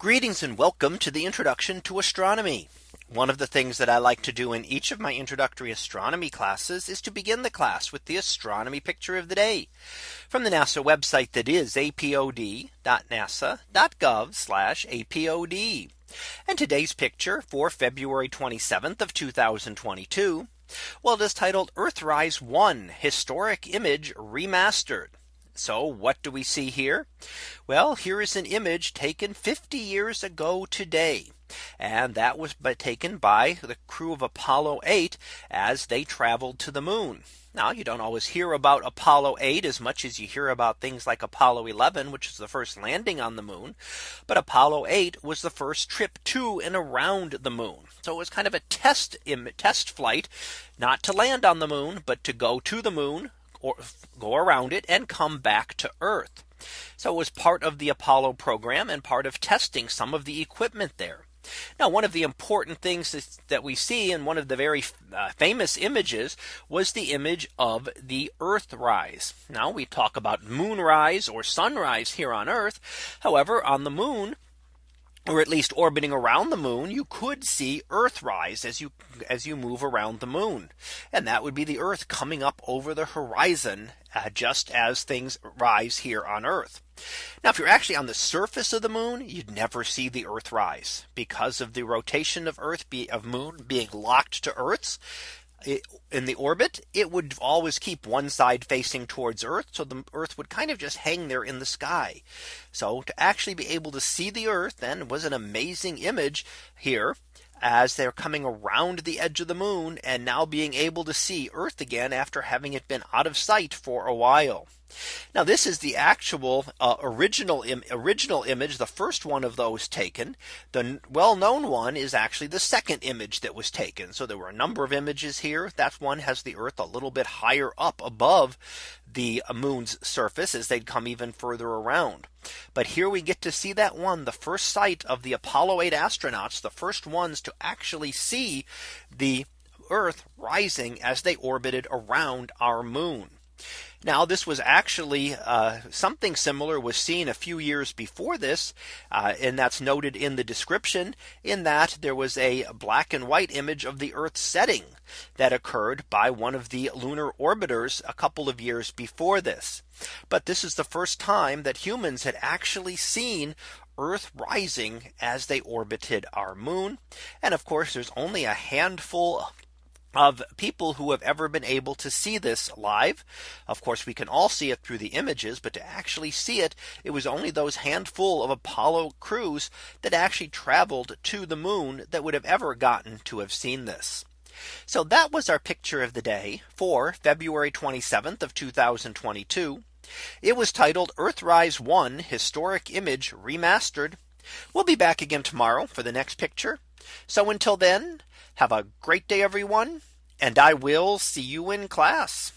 Greetings and welcome to the introduction to astronomy. One of the things that I like to do in each of my introductory astronomy classes is to begin the class with the astronomy picture of the day from the NASA website that is apod.nasa.gov apod. And today's picture for February 27th of 2022. Well, it is titled Earthrise 1 historic image remastered. So what do we see here? Well, here is an image taken 50 years ago today. And that was taken by the crew of Apollo 8 as they traveled to the moon. Now you don't always hear about Apollo 8 as much as you hear about things like Apollo 11, which is the first landing on the moon. But Apollo 8 was the first trip to and around the moon. So it was kind of a test test flight, not to land on the moon, but to go to the moon, or go around it and come back to Earth. So it was part of the Apollo program and part of testing some of the equipment there. Now, one of the important things that we see in one of the very uh, famous images was the image of the Earth rise. Now we talk about moonrise or sunrise here on Earth. However, on the moon, or at least orbiting around the moon, you could see Earth rise as you as you move around the moon. And that would be the Earth coming up over the horizon uh, just as things rise here on Earth. Now, if you're actually on the surface of the moon, you'd never see the Earth rise because of the rotation of Earth be of moon being locked to Earth's in the orbit, it would always keep one side facing towards Earth. So the Earth would kind of just hang there in the sky. So to actually be able to see the Earth then was an amazing image here as they're coming around the edge of the moon and now being able to see Earth again after having it been out of sight for a while. Now this is the actual uh, original Im original image the first one of those taken the well known one is actually the second image that was taken so there were a number of images here that one has the earth a little bit higher up above the moon's surface as they'd come even further around. But here we get to see that one the first sight of the Apollo 8 astronauts the first ones to actually see the Earth rising as they orbited around our moon. Now this was actually uh, something similar was seen a few years before this. Uh, and that's noted in the description in that there was a black and white image of the Earth setting that occurred by one of the lunar orbiters a couple of years before this. But this is the first time that humans had actually seen Earth rising as they orbited our moon. And of course, there's only a handful of people who have ever been able to see this live. Of course, we can all see it through the images, but to actually see it, it was only those handful of Apollo crews that actually traveled to the moon that would have ever gotten to have seen this. So that was our picture of the day for February 27th of 2022. It was titled Earthrise 1 historic image remastered. We'll be back again tomorrow for the next picture. So until then, have a great day, everyone, and I will see you in class.